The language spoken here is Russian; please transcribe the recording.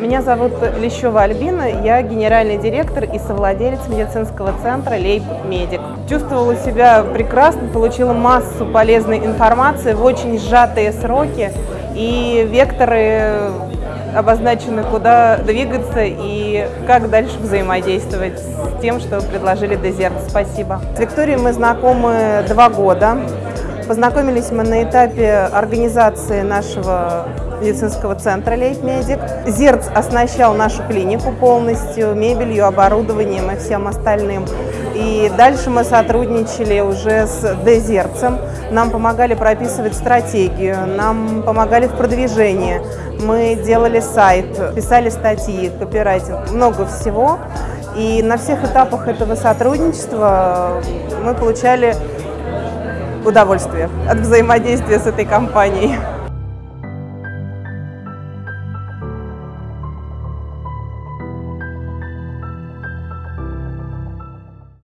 Меня зовут Лещева Альбина, я генеральный директор и совладелец медицинского центра Лейб Медик. Чувствовала себя прекрасно, получила массу полезной информации в очень сжатые сроки и векторы обозначены, куда двигаться и как дальше взаимодействовать с тем, что предложили Дезерт. Спасибо. С Викторией мы знакомы два года. Познакомились мы на этапе организации нашего медицинского центра «Лейтмедик». ЗЕРЦ оснащал нашу клинику полностью, мебелью, оборудованием и всем остальным. И дальше мы сотрудничали уже с Дезерцем. Нам помогали прописывать стратегию, нам помогали в продвижении. Мы делали сайт, писали статьи, копирайтинг, много всего. И на всех этапах этого сотрудничества мы получали удовольствие от взаимодействия с этой компанией.